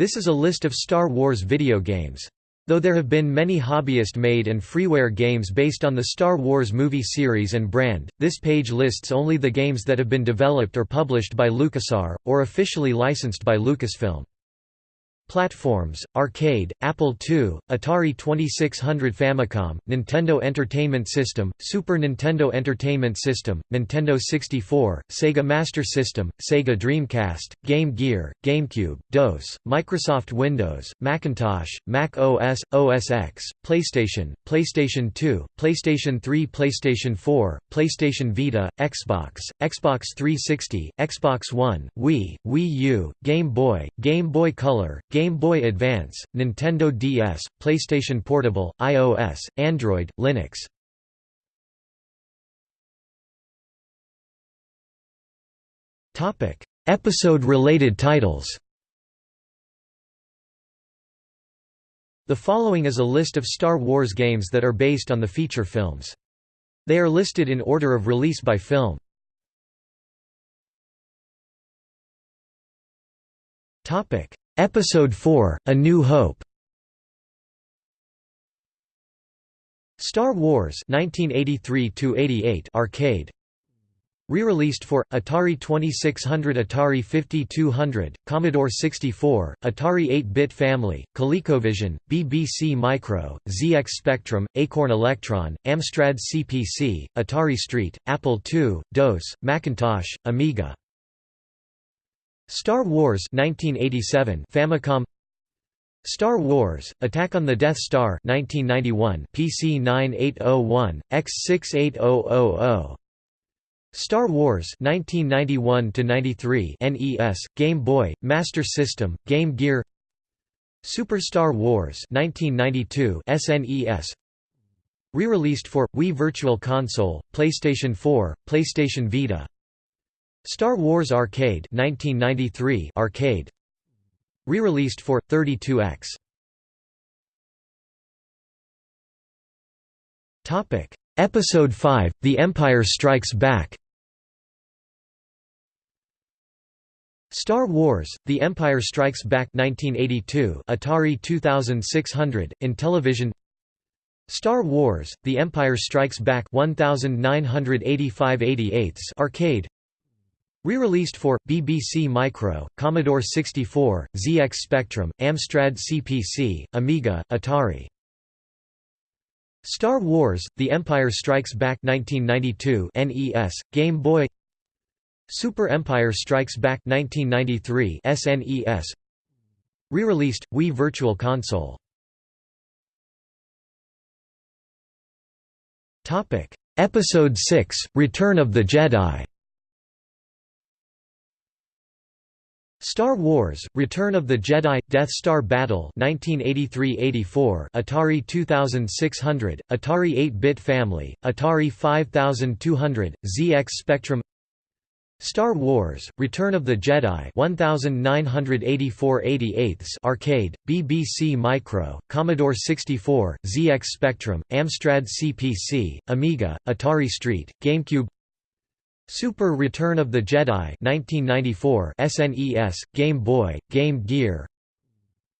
This is a list of Star Wars video games. Though there have been many hobbyist-made and freeware games based on the Star Wars movie series and brand, this page lists only the games that have been developed or published by LucasArts, or officially licensed by Lucasfilm. Platforms: Arcade, Apple II, Atari 2600 Famicom, Nintendo Entertainment System, Super Nintendo Entertainment System, Nintendo 64, Sega Master System, Sega Dreamcast, Game Gear, GameCube, DOS, Microsoft Windows, Macintosh, Mac OS, OS X, PlayStation, PlayStation 2, PlayStation 3 PlayStation 4, PlayStation Vita, Xbox, Xbox 360, Xbox One, Wii, Wii U, Game Boy, Game Boy Color, Game Game Boy Advance, Nintendo DS, PlayStation Portable, iOS, Android, Linux. Episode-related titles The following is a list of Star Wars games that are based on the feature films. They are listed in order of release by film. Topic: Episode 4: A New Hope. Star Wars 1983 arcade Re-released for Atari 2600, Atari 5200, Commodore 64, Atari 8-bit family, ColecoVision, BBC Micro, ZX Spectrum, Acorn Electron, Amstrad CPC, Atari ST, Apple II, DOS, Macintosh, Amiga Star Wars 1987 Famicom. Star Wars: Attack on the Death Star 1991 PC 9801 X68000 Star Wars 1991 93 NES Game Boy Master System Game Gear. Super Star Wars 1992 SNES Re-released for Wii Virtual Console, PlayStation 4, PlayStation Vita Star Wars Arcade 1993 arcade. Re-released for 32X Topic. Episode 5 The Empire Strikes Back. Star Wars: The Empire Strikes Back 1982 Atari 2600 Intellivision Star Wars: The Empire Strikes Back 1985 arcade Re-released for, BBC Micro, Commodore 64, ZX Spectrum, Amstrad CPC, Amiga, Atari. Star Wars: The Empire Strikes Back 1992 NES, Game Boy. Super Empire Strikes Back 1993 SNES Re-released, Wii Virtual Console. Episode 6, Return of the Jedi Star Wars: Return of the Jedi Death Star Battle 1983-84 Atari 2600 Atari 8-bit family Atari 5200 ZX Spectrum. Star Wars: Return of the Jedi 1984-88 arcade BBC Micro Commodore 64 ZX Spectrum Amstrad CPC Amiga Atari ST GameCube Super Return of the Jedi 1994 SNES, Game Boy, Game Gear.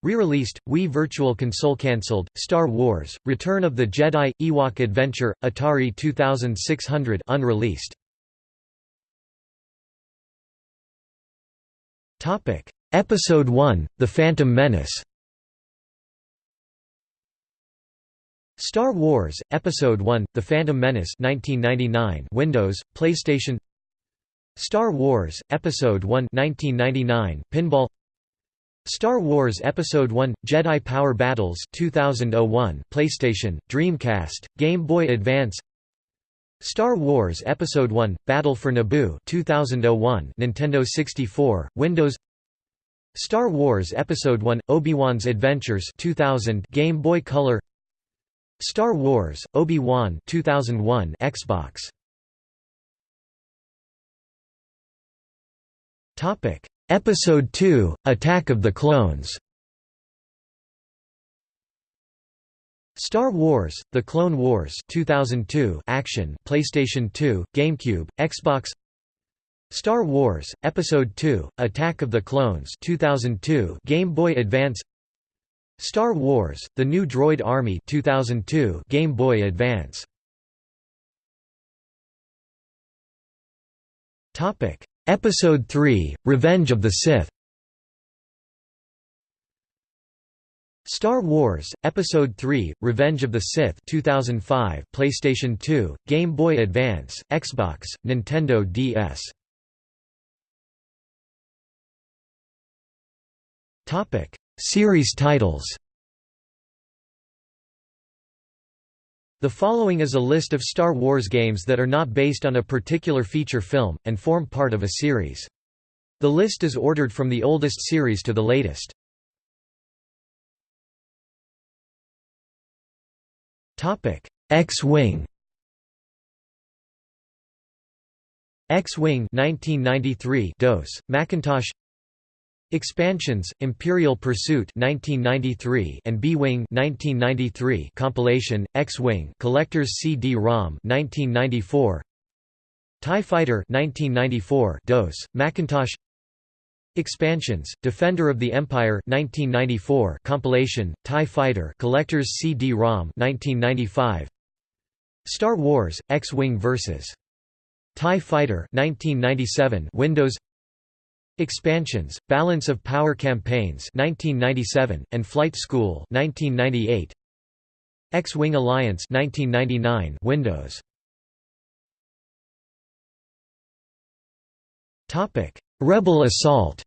Re-released, Wii Virtual Console cancelled, Star Wars, Return of the Jedi, Ewok Adventure, Atari 2600 unreleased. Episode 1, The Phantom Menace Star Wars, Episode 1, The Phantom Menace 1999 Windows, PlayStation. Star Wars, Episode 1 1999 Pinball. Star Wars Episode 1 Jedi Power Battles 2001 PlayStation Dreamcast Game Boy Advance. Star Wars Episode 1 Battle for Naboo 2001 Nintendo 64 Windows. Star Wars Episode 1 Obi-Wan's Adventures 2000 Game Boy Color Star Wars, Obi-Wan 2001 Xbox. Topic: Episode 2: Attack of the Clones. Star Wars: The Clone Wars 2002 action PlayStation 2, GameCube, Xbox Star Wars Episode 2: Attack of the Clones 2002 Game Boy Advance Star Wars: The New Droid Army 2002 Game Boy Advance. Topic. Episode 3: Revenge of the Sith. Star Wars Episode 3: Revenge of the Sith 2005 PlayStation 2 Game Boy Advance Xbox Nintendo DS Topic Series titles The following is a list of Star Wars games that are not based on a particular feature film, and form part of a series. The list is ordered from the oldest series to the latest. X-Wing X-Wing 1993 DOS, Macintosh Expansions: Imperial Pursuit 1993 and B-Wing 1993 compilation X-Wing Collector's CD-ROM 1994 TIE Fighter 1994 DOS Macintosh Expansions: Defender of the Empire 1994 compilation TIE Fighter Collector's CD-ROM 1995 Star Wars X-Wing vs TIE Fighter 1997 Windows Expansions, Balance of Power Campaigns 1997, and Flight School 1998. X-Wing Alliance 1999 Windows. Topic: Rebel Assault.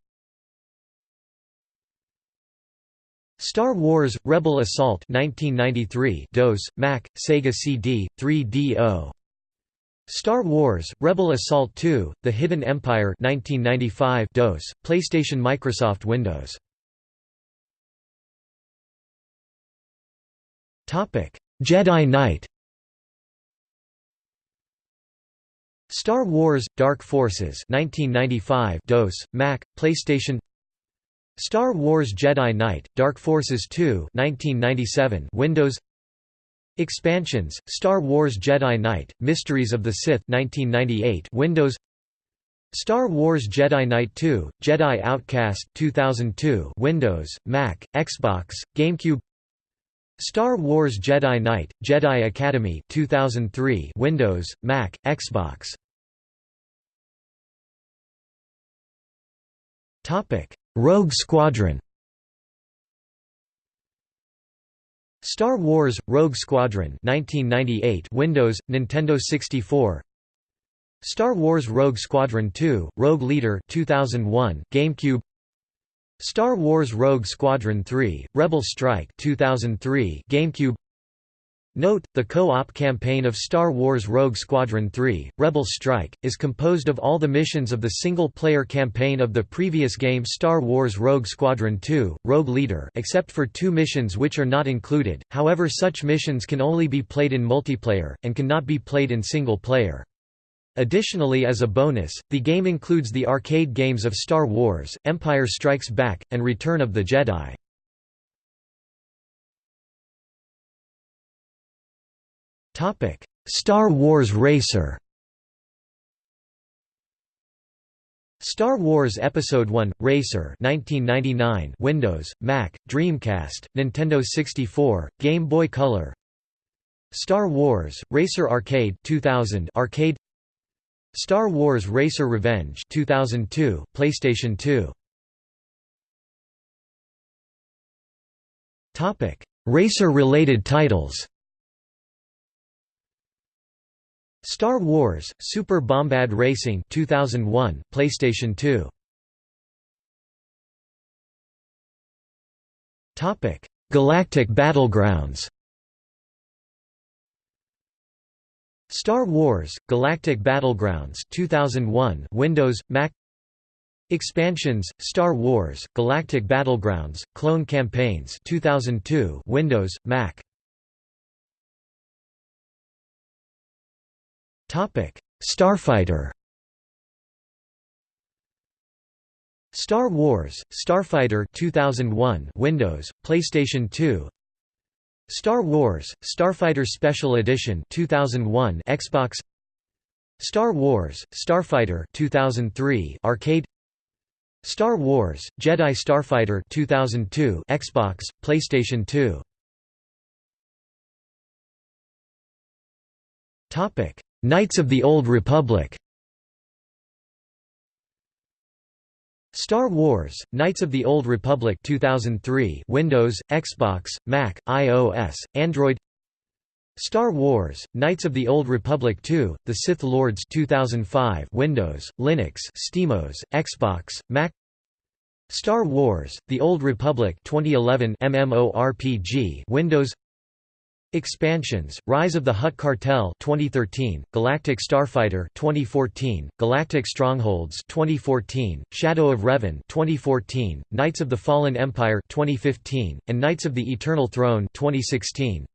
Star Wars: Rebel Assault 1993 DOS, Mac, Sega CD, 3DO Star Wars: Rebel Assault 2: The Hidden Empire 1995 DOS, PlayStation Microsoft Windows. Topic: Jedi Knight. Star Wars: Dark Forces 1995 DOS, Mac, PlayStation. Star Wars Jedi Knight: Dark Forces 2 1997 Windows. Expansions: Star Wars Jedi Knight: Mysteries of the Sith 1998 Windows Star Wars Jedi Knight 2: Jedi Outcast 2002 Windows, Mac, Xbox, GameCube Star Wars Jedi Knight: Jedi Academy 2003 Windows, Mac, Xbox Rogue Squadron Star Wars: Rogue Squadron 1998 Windows, Nintendo 64 Star Wars Rogue Squadron 2, Rogue Leader 2001, GameCube. Star Wars Rogue Squadron 3, Rebel Strike 2003, GameCube Note, the co-op campaign of Star Wars Rogue Squadron 3, Rebel Strike, is composed of all the missions of the single-player campaign of the previous game Star Wars Rogue Squadron 2, Rogue Leader except for two missions which are not included, however such missions can only be played in multiplayer, and cannot be played in single-player. Additionally as a bonus, the game includes the arcade games of Star Wars, Empire Strikes Back, and Return of the Jedi. Topic: Star Wars Racer. Star Wars Episode 1 Racer 1999 Windows, Mac, Dreamcast, Nintendo 64, Game Boy Color. Star Wars Racer Arcade 2000 Arcade Star Wars Racer Revenge 2002 PlayStation 2 Topic Racer related titles Star Wars: Super Bombad Racing 2001, PlayStation 2. Topic: Galactic Battlegrounds. Star Wars: Galactic Battlegrounds 2001, Windows, Mac. Expansions: Star Wars: Galactic Battlegrounds, Clone Campaigns 2002, Windows, Mac. Starfighter Star Wars: Starfighter 2001 Windows, PlayStation 2 Star Wars: Starfighter Special Edition 2001 Xbox. Star Wars: Starfighter 2003 arcade. Star Wars: Jedi Starfighter 2002 Xbox, PlayStation 2 Topic: Knights of the Old Republic. Star Wars: Knights of the Old Republic 2003 Windows, Xbox, Mac, iOS, Android. Star Wars: Knights of the Old Republic 2: The Sith Lords 2005 Windows, Linux, SteamOS, Xbox, Mac. Star Wars: The Old Republic 2011 MMORPG Windows Expansions: Rise of the Hutt Cartel 2013, Galactic Starfighter 2014, Galactic Strongholds 2014, Shadow of Revan 2014, Knights of the Fallen Empire 2015, and Knights of the Eternal Throne 2016.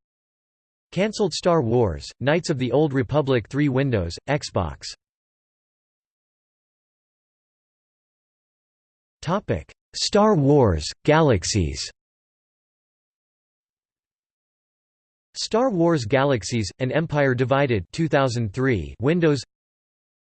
Cancelled Star Wars, Knights of the Old Republic 3 Windows, Xbox Topic: Star Wars, Galaxies Star Wars Galaxies, An Empire Divided 2003 Windows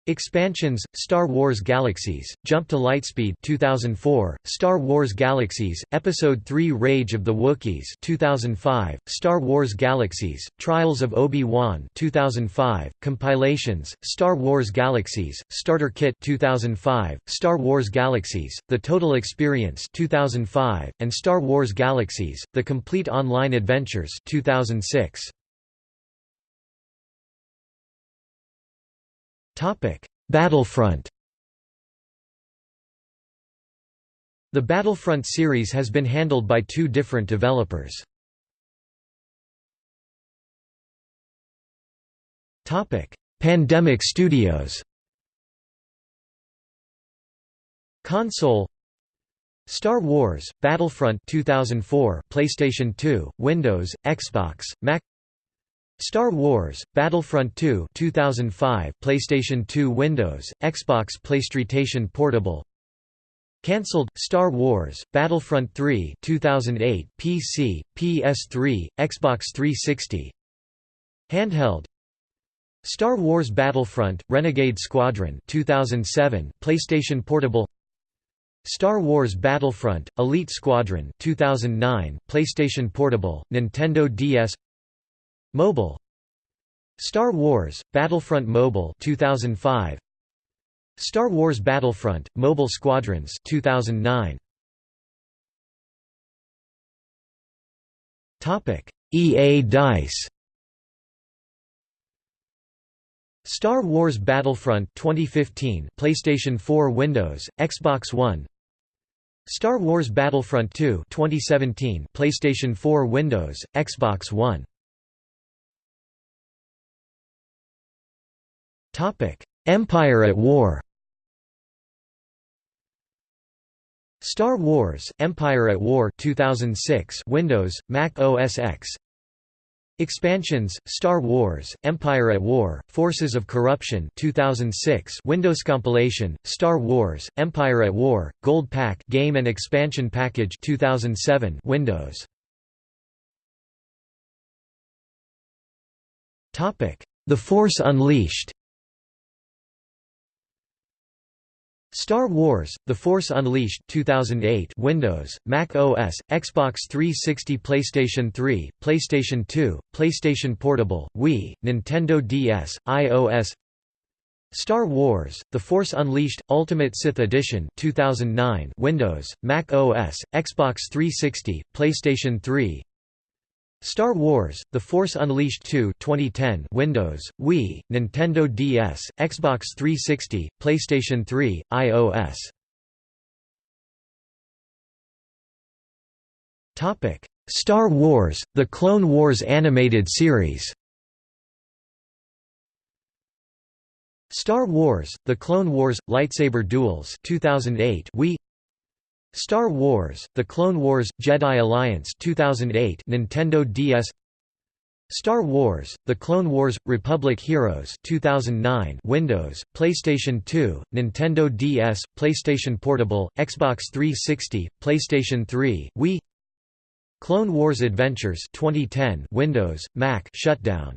Expansions: Star Wars Galaxies, Jump to Lightspeed 2004, Star Wars Galaxies, Episode 3 Rage of the Wookiees 2005, Star Wars Galaxies, Trials of Obi-Wan 2005, Compilations, Star Wars Galaxies, Starter Kit 2005, Star Wars Galaxies, The Total Experience 2005, and Star Wars Galaxies, The Complete Online Adventures 2006. Topic: Battlefront. The Battlefront series has been handled by two different developers. Topic: Pandemic Studios. Console Star Wars: Battlefront 2004, PlayStation 2, Windows, Xbox, Mac Star Wars: Battlefront 2 2005 PlayStation 2 Windows Xbox PlayStation Portable. Cancelled Star Wars: Battlefront 3 2008 PC PS3 Xbox 360 Handheld. Star Wars Battlefront Renegade Squadron 2007 PlayStation Portable. Star Wars Battlefront Elite Squadron 2009 PlayStation Portable Nintendo DS Mobile. Star Wars Battlefront Mobile 2005 Star Wars Battlefront Mobile Squadrons 2009 Topic EA Dice. Star Wars Battlefront 2015 PlayStation 4 Windows Xbox One. Star Wars Battlefront 2 2017 PlayStation 4 Windows Xbox One Empire at War. Star Wars: Empire at War 2006 Windows, Mac OS X. Expansions: Star Wars: Empire at War, Forces of Corruption 2006 Windows compilation: Star Wars: Empire at War, Gold Pack Game and Expansion Package 2007 Windows. Topic: The Force Unleashed Star Wars: The Force Unleashed 2008 Windows, Mac OS, Xbox 360 PlayStation 3, PlayStation 2, PlayStation Portable, Wii, Nintendo DS, iOS Star Wars: The Force Unleashed Ultimate Sith Edition 2009 Windows, Mac OS, Xbox 360, PlayStation 3 Star Wars: The Force Unleashed 2 2010 Windows, Wii, Nintendo DS, Xbox 360, PlayStation 3, iOS. Topic: Star Wars: The Clone Wars animated series. Star Wars: The Clone Wars Lightsaber Duels 2008 Wii Star Wars: The Clone Wars Jedi Alliance 2008 Nintendo DS Star Wars: The Clone Wars Republic Heroes 2009 Windows, PlayStation 2, Nintendo DS, PlayStation Portable, Xbox 360, PlayStation 3, Wii. Clone Wars Adventures 2010 Windows, Mac shutdown.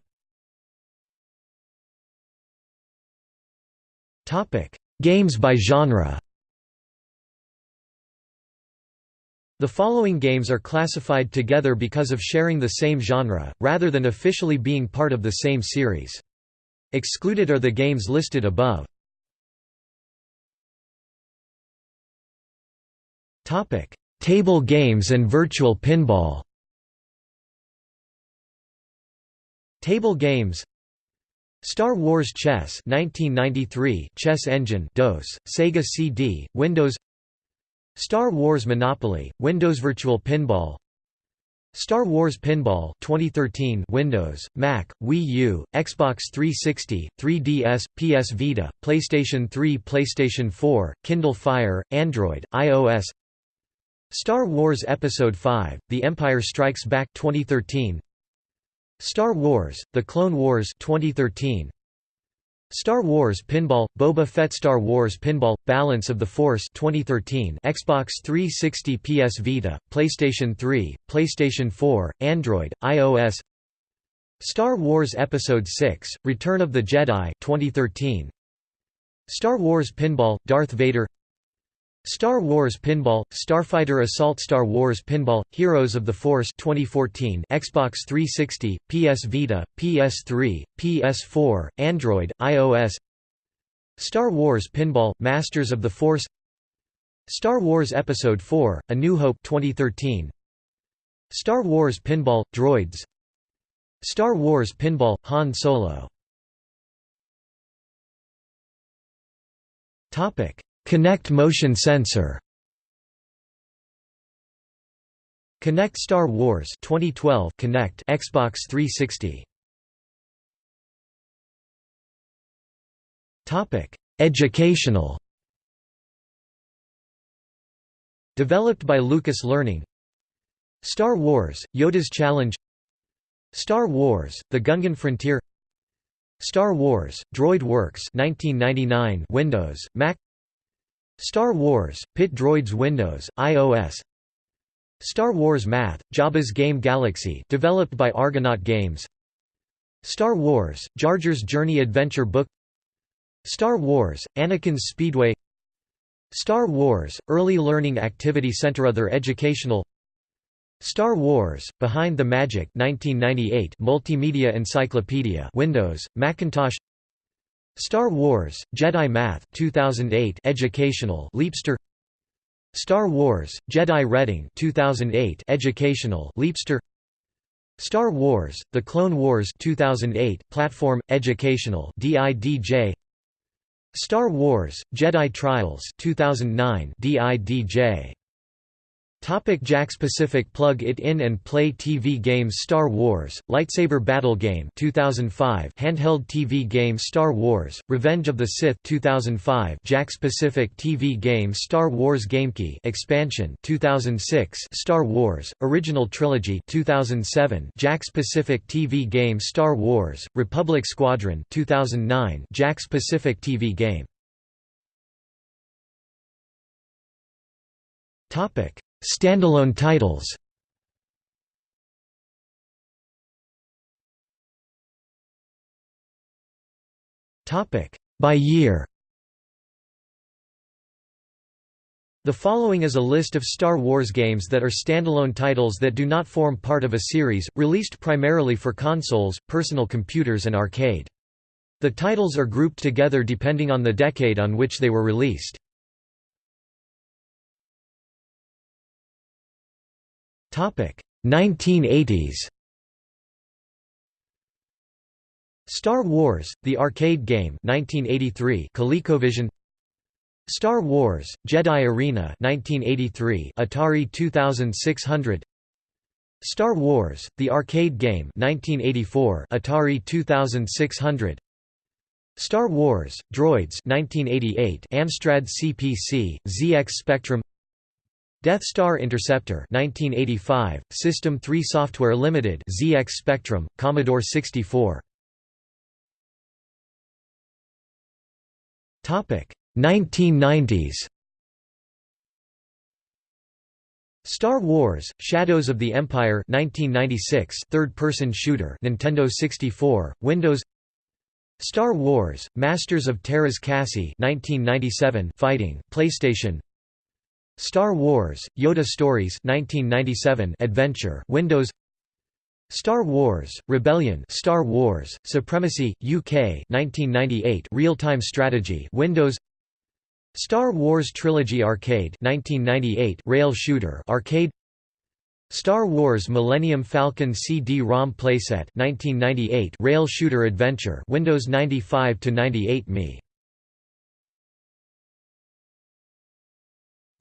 Topic: Games by genre The following games are classified together because of sharing the same genre, rather than officially being part of the same series. Excluded are the games listed above. Table games and virtual pinball Table games Star Wars Chess 1993 Chess Engine DOS, Sega CD, Windows Star Wars Monopoly, Windows Virtual Pinball. Star Wars Pinball 2013 Windows, Mac, Wii U, Xbox 360, 3DS, PS Vita, PlayStation 3 PlayStation 4, Kindle Fire, Android, iOS. Star Wars Episode 5, The Empire Strikes Back 2013 Star Wars, The Clone Wars 2013 Star Wars Pinball Boba Fett Star Wars Pinball Balance of the Force 2013 Xbox 360 PS Vita PlayStation 3 PlayStation 4 Android iOS. Star Wars Episode 6 Return of the Jedi 2013 Star Wars Pinball Darth Vader Star Wars Pinball, Starfighter Assault Star Wars Pinball, Heroes of the Force 2014 Xbox 360, PS Vita, PS3, PS4, Android, iOS Star Wars Pinball, Masters of the Force Star Wars Episode 4, A New Hope 2013 Star Wars Pinball, Droids Star Wars Pinball, Han Solo Kinect motion sensor. Kinect Star Wars 2012 Kinect Xbox 360 Topic Educational. Developed by Lucas Learning. Star Wars Yoda's Challenge. Star Wars The Gungan Frontier. Star Wars Droid Works 1999 Windows Mac Star Wars, Pit Droids Windows, iOS Star Wars Math, Jabba's Game Galaxy developed by Argonaut Games. Star Wars, Jar Jar's Journey Adventure Book. Star Wars, Anakin's Speedway. Star Wars, Early Learning Activity Center Other Educational. Star Wars, Behind the Magic 1998 Multimedia Encyclopedia Windows, Macintosh Star Wars, Jedi Math 2008 educational Leapster. Star Wars, Jedi Reading 2008 educational Leapster. Star Wars, The Clone Wars 2008 platform, educational DIDJ Star Wars, Jedi Trials 2009 DIDJ Topic Jakks Pacific Plug it in and play TV games Star Wars, Lightsaber Battle Game 2005 Handheld TV game Star Wars, Revenge of the Sith 2005 Jakks Pacific TV game Star Wars GameKey expansion 2006 Star Wars, Original Trilogy 2007 Jakks Pacific TV game Star Wars, Republic Squadron 2009 Jakks Pacific TV game. Topic Standalone titles By year The following is a list of Star Wars games that are standalone titles that do not form part of a series, released primarily for consoles, personal computers and arcade. The titles are grouped together depending on the decade on which they were released. 1980s Star Wars: The Arcade Game 1983 ColecoVision. Star Wars: Jedi Arena 1983 Atari 2600 Star Wars: The Arcade Game 1984 Atari 2600 Star Wars: Droids 1988 Amstrad CPC ZX Spectrum Death Star Interceptor 1985, System 3 Software Limited ZX Spectrum, Commodore 64 1990s Star Wars: Shadows of the Empire 1996 third-person shooter Nintendo 64 Windows. Star Wars: Masters of Teräs Käsi 1997 fighting PlayStation Star Wars: Yoda Stories 1997 adventure Windows. Star Wars: Rebellion Star Wars: Supremacy UK 1998 real-time strategy Windows. Star Wars Trilogy Arcade 1998 rail shooter arcade. Star Wars Millennium Falcon CD-ROM playset 1998 rail shooter adventure Windows 95 to 98 me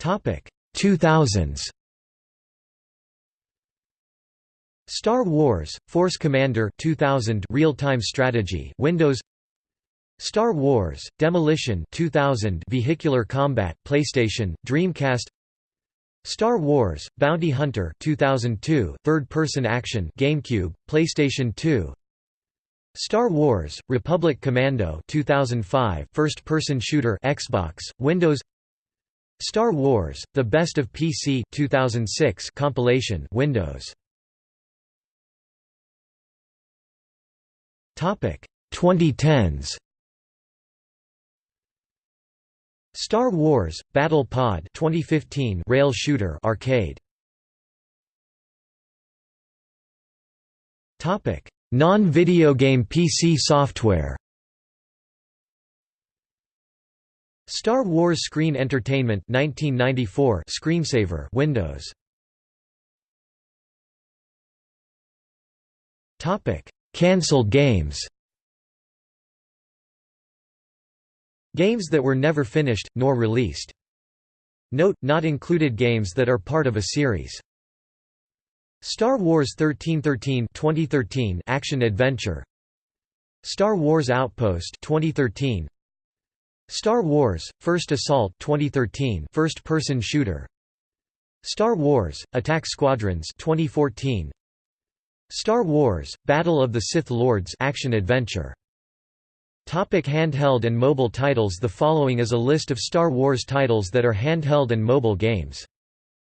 Topic. 2000s Star Wars Force Commander 2000 real-time strategy Windows. Star Wars Demolition 2000 vehicular combat PlayStation Dreamcast. Star Wars: Bounty Hunter 2002 third-person action GameCube, PlayStation 2 Star Wars: Republic Commando 2005 first-person shooter Xbox, Windows Star Wars: The Best of PC 2006 compilation Windows Topic 2010s Star Wars: Battle Pod 2015 rail shooter arcade. Topic: Non-video game PC software. Star Wars Screen Entertainment 1994 screensaver Windows. Topic: Cancelled games. Games that were never finished, nor released. Note, not included games that are part of a series. Star Wars 1313 2013 action-adventure Star Wars Outpost 2013 Star Wars First Assault 2013 first-person shooter Star Wars Attack Squadrons 2014 Star Wars Battle of the Sith Lords action-adventure Topic handheld and mobile titles The following is a list of Star Wars titles that are handheld and mobile games.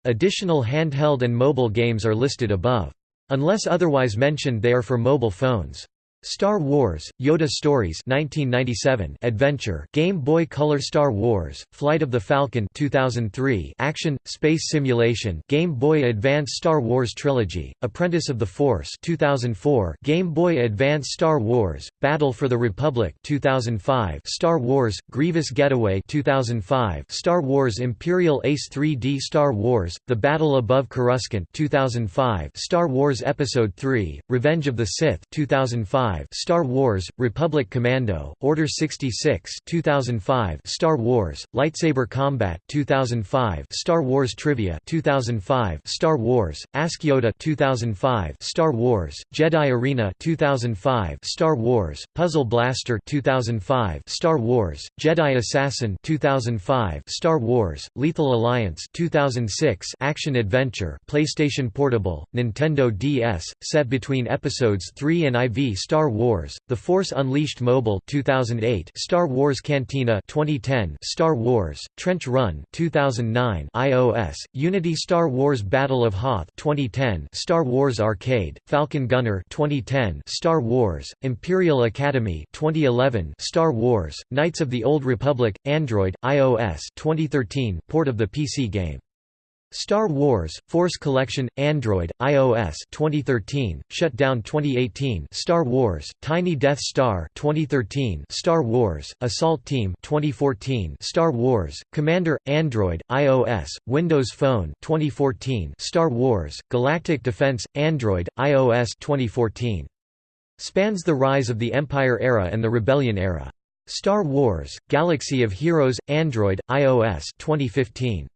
Additional handheld and mobile games are listed above. Unless otherwise mentioned they are for mobile phones. Star Wars, Yoda Stories 1997 Adventure Game Boy Color Star Wars, Flight of the Falcon 2003 Action, Space Simulation Game Boy Advance Star Wars Trilogy, Apprentice of the Force 2004 Game Boy Advance Star Wars, Battle for the Republic 2005 Star Wars, Grievous Getaway 2005 Star Wars Imperial Ace 3D Star Wars, The Battle Above Coruscant 2005 Star Wars Episode 3, Revenge of the Sith 2005 Star Wars: Republic Commando, Order 66 2005 Star Wars: Lightsaber Combat 2005 Star Wars Trivia 2005 Star Wars: Ask Yoda 2005 Star Wars: Jedi Arena 2005 Star Wars: Puzzle Blaster 2005 Star Wars: Jedi Assassin 2005 Star Wars: Lethal Alliance 2006 Action Adventure PlayStation Portable, Nintendo DS, set between episodes 3 and IV Star Star Wars: The Force Unleashed Mobile 2008 Star Wars Cantina 2010 Star Wars: Trench Run 2009 iOS Unity Star Wars Battle of Hoth 2010 Star Wars Arcade Falcon Gunner 2010 Star Wars: Imperial Academy 2011 Star Wars: Knights of the Old Republic Android iOS 2013 port of the PC game Star Wars: Force Collection Android iOS 2013 shut down 2018 Star Wars: Tiny Death Star 2013 Star Wars: Assault Team 2014 Star Wars: Commander Android iOS Windows Phone 2014 Star Wars: Galactic Defense Android iOS 2014 Spans the rise of the Empire era and the Rebellion era. Star Wars: Galaxy of Heroes Android iOS 2015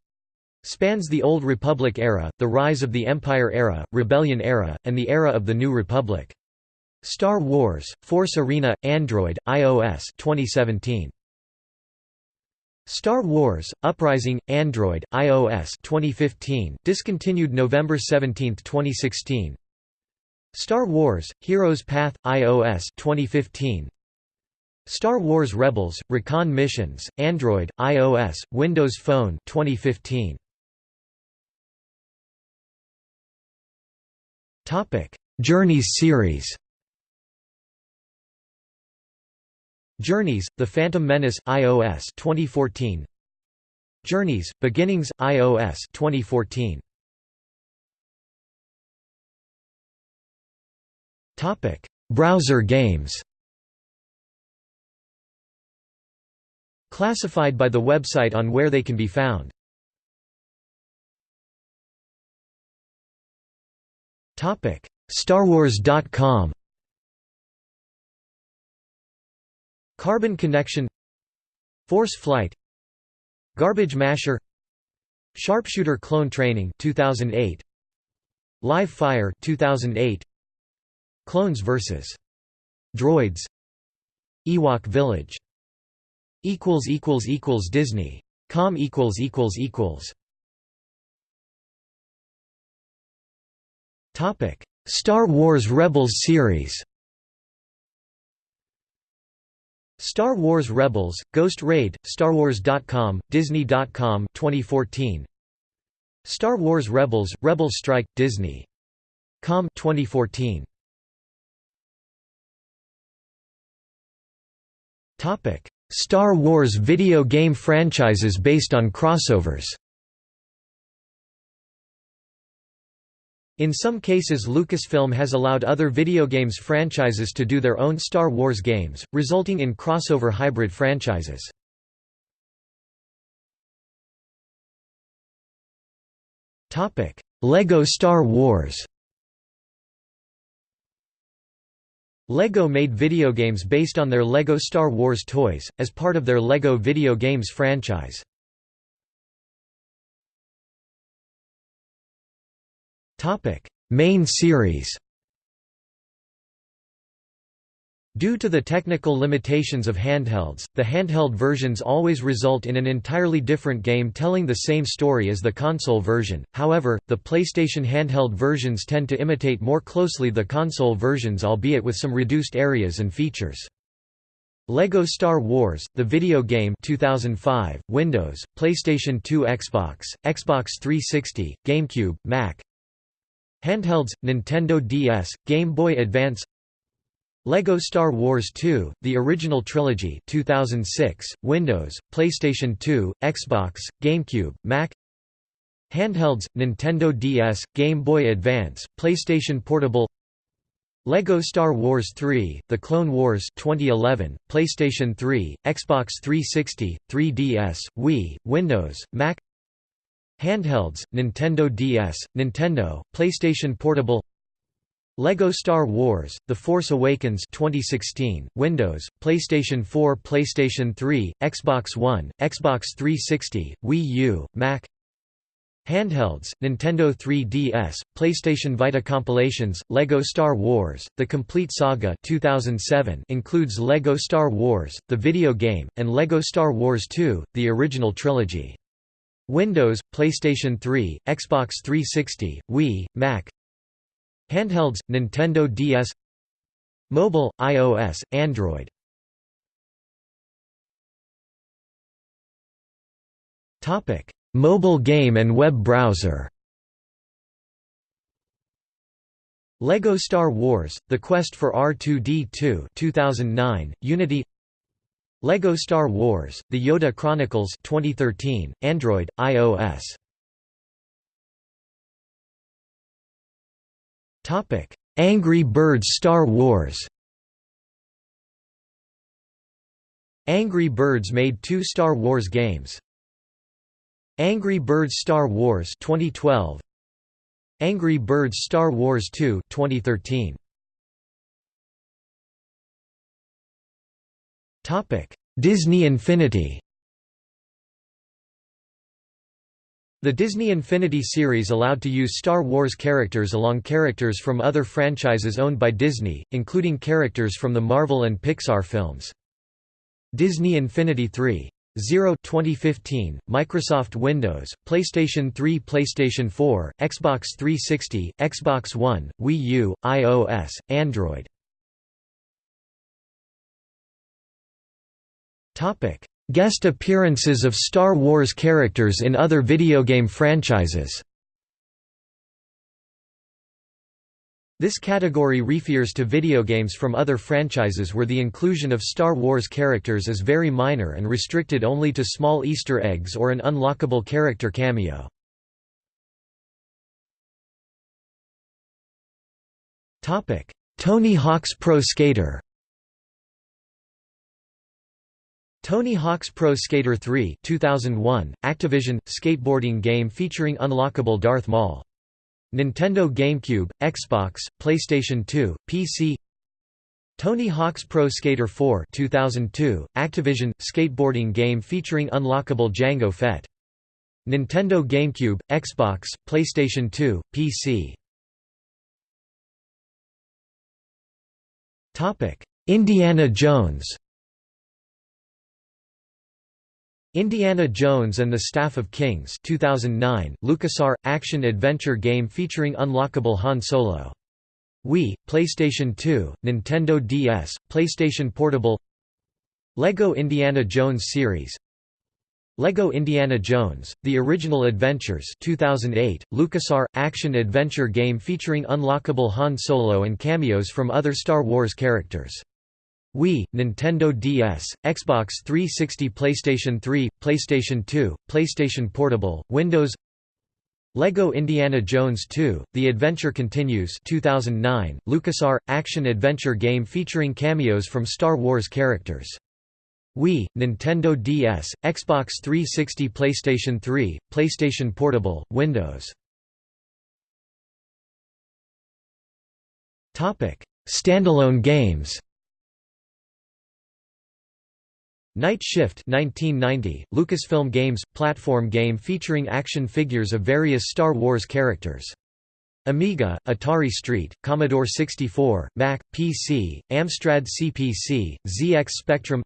Spans the Old Republic era, the rise of the Empire era, Rebellion era, and the era of the New Republic. Star Wars: Force Arena Android iOS 2017 Star Wars: Uprising Android iOS 2015 discontinued November 17, 2016 Star Wars: Heroes Path iOS 2015 Star Wars Rebels: Recon Missions Android iOS Windows Phone 2015 Topic: Journeys series. Journeys: The Phantom Menace iOS 2014 Journeys: Beginnings iOS 2014 Topic: Browser games. Classified by the website on where they can be found. StarWars.com. Carbon Connection. Force Flight. Garbage Masher. Sharpshooter Clone Training 2008 Live Fire 2008 Clones vs Droids. Ewok Village. Equals equals equals Disney. Com equals equals equals Topic Star Wars Rebels series Star Wars Rebels, Ghost Raid, StarWars.com, Disney.com 2014. Star Wars Rebels, Rebels Strike, Disney.com 2014. Topic: Star Wars video game franchises based on crossovers. In some cases Lucasfilm has allowed other video games franchises to do their own Star Wars games, resulting in crossover hybrid franchises. LEGO Star Wars LEGO made video games based on their LEGO Star Wars toys, as part of their LEGO video games franchise. Topic: Main series. Due to the technical limitations of handhelds, the handheld versions always result in an entirely different game telling the same story as the console version. However, the PlayStation handheld versions tend to imitate more closely the console versions albeit with some reduced areas and features. LEGO Star Wars, the video game 2005, Windows, PlayStation 2 Xbox, Xbox 360, GameCube, Mac, Handhelds, Nintendo DS, Game Boy Advance LEGO Star Wars 2, the original trilogy 2006, Windows, PlayStation 2, Xbox, GameCube, Mac Handhelds, Nintendo DS, Game Boy Advance, PlayStation Portable LEGO Star Wars 3, The Clone Wars 2011, PlayStation 3, Xbox 360, 3DS, Wii, Windows, Mac Handhelds, Nintendo DS, Nintendo, PlayStation Portable LEGO Star Wars: The Force Awakens 2016, Windows, PlayStation 4, PlayStation 3, Xbox One, Xbox 360, Wii U, Mac. Handhelds: Nintendo 3DS, PlayStation Vita compilations, LEGO Star Wars: The Complete Saga 2007 includes LEGO Star Wars: The video game and LEGO Star Wars 2: The original trilogy. Windows, PlayStation 3, Xbox 360, Wii, Mac Handhelds, Nintendo DS Mobile, iOS, Android. Mobile game and web browser. LEGO Star Wars: The Quest for R2-D2 2009, Unity LEGO Star Wars: The Yoda Chronicles 2013, Android, iOS. Topic: Angry Birds Star Wars. Angry Birds made two Star Wars games. Angry Birds Star Wars 2012. Angry Birds Star Wars 2 2013. Disney Infinity The Disney Infinity series allowed to use Star Wars characters along characters from other franchises owned by Disney, including characters from the Marvel and Pixar films. Disney Infinity 3. 0 2015, Microsoft Windows, PlayStation 3 PlayStation 4, Xbox 360, Xbox One, Wii U, iOS, Android Topic: Guest appearances of Star Wars characters in other video game franchises. This category refers to video games from other franchises where the inclusion of Star Wars characters is very minor and restricted only to small Easter eggs or an unlockable character cameo. Tony Hawk's Pro Skater Tony Hawk's Pro Skater 3 2001, Activision, skateboarding game featuring unlockable Darth Maul. Nintendo GameCube, Xbox, PlayStation 2, PC Tony Hawk's Pro Skater 4 2002, Activision, skateboarding game featuring unlockable Jango Fett. Nintendo GameCube, Xbox, PlayStation 2, PC Indiana Jones Indiana Jones and the Staff of Kings 2009, LucasArts, action-adventure game featuring unlockable Han Solo. Wii, PlayStation 2, Nintendo DS, PlayStation Portable LEGO Indiana Jones series LEGO Indiana Jones, The Original Adventures 2008, LucasArts, action-adventure game featuring unlockable Han Solo and cameos from other Star Wars characters. Wii, Nintendo DS, Xbox 360 PlayStation 3, PlayStation 2, PlayStation Portable, Windows LEGO Indiana Jones 2, The Adventure Continues 2009, LucasArts, action-adventure game featuring cameos from Star Wars characters. Wii, Nintendo DS, Xbox 360 PlayStation 3, PlayStation Portable, Windows Standalone games Night Shift 1990, Lucasfilm Games – platform game featuring action figures of various Star Wars characters. Amiga, Atari ST, Commodore 64, Mac, PC, Amstrad CPC, ZX Spectrum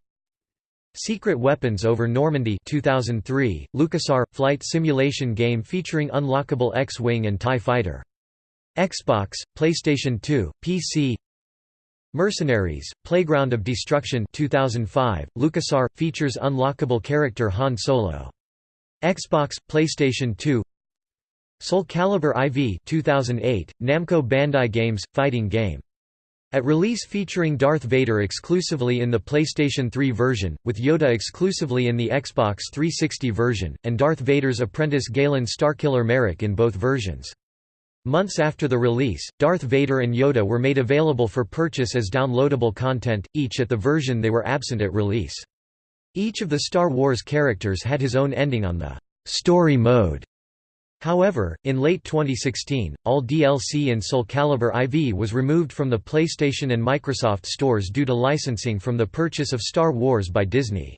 Secret Weapons over Normandy 2003, LucasArts – flight simulation game featuring unlockable X-Wing and TIE Fighter. Xbox, PlayStation 2, PC Mercenaries, Playground of Destruction 2005, LucasArts, features unlockable character Han Solo. Xbox, PlayStation 2 Soul Calibur IV 2008, Namco Bandai Games, fighting game. At release featuring Darth Vader exclusively in the PlayStation 3 version, with Yoda exclusively in the Xbox 360 version, and Darth Vader's apprentice Galen Starkiller Marek in both versions. Months after the release, Darth Vader and Yoda were made available for purchase as downloadable content, each at the version they were absent at release. Each of the Star Wars characters had his own ending on the «story mode». However, in late 2016, all DLC in Soul Calibur IV was removed from the PlayStation and Microsoft stores due to licensing from the purchase of Star Wars by Disney.